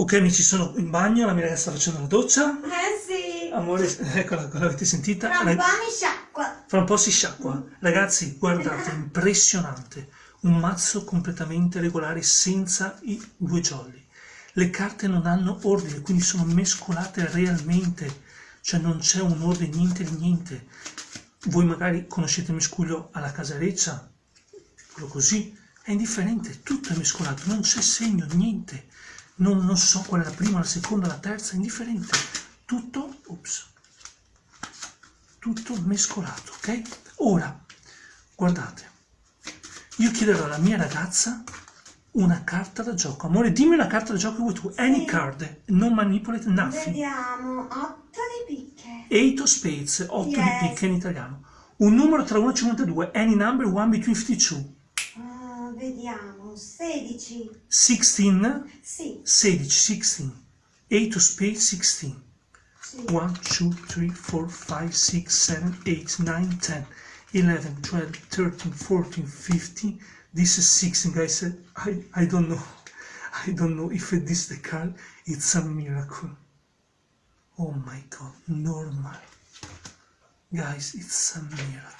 Ok amici, sono in bagno, la mia ragazza sta facendo la doccia. Eh sì. Amore, eccola, l'avete sentita? Tra un po' mi sciacqua. Fra un po' si sciacqua. Ragazzi, guardate, impressionante. Un mazzo completamente regolare senza i due jolly. Le carte non hanno ordine, quindi sono mescolate realmente. Cioè non c'è un ordine, niente di niente. Voi magari conoscete il miscuglio alla casareccia, quello così, è indifferente, tutto è mescolato, non c'è segno, niente. Non, non so qual è la prima, la seconda, la terza, indifferente. Tutto, ops, tutto mescolato, ok? Ora, guardate, io chiederò alla mia ragazza una carta da gioco. Amore, dimmi una carta da gioco che vuoi tu. Any Sì. card, non manipulate nothing. Vediamo. Otto di picche. Eight of spades, 8 di Yes. picche in italiano. Un numero tra 1 e 52, any number one between 52. Ah, vediamo. 16. 16, Sì. 16, 16. 8 of spades, 16. sì. 1, 2, 3, 4, 5, 6, 7, 8, 9, 10, 11, 12, 13, 14, 15. This is 16, guys. I, I don't know. I don't know if this the card. It's a miracle. Oh my god, normal. Guys, it's a miracle.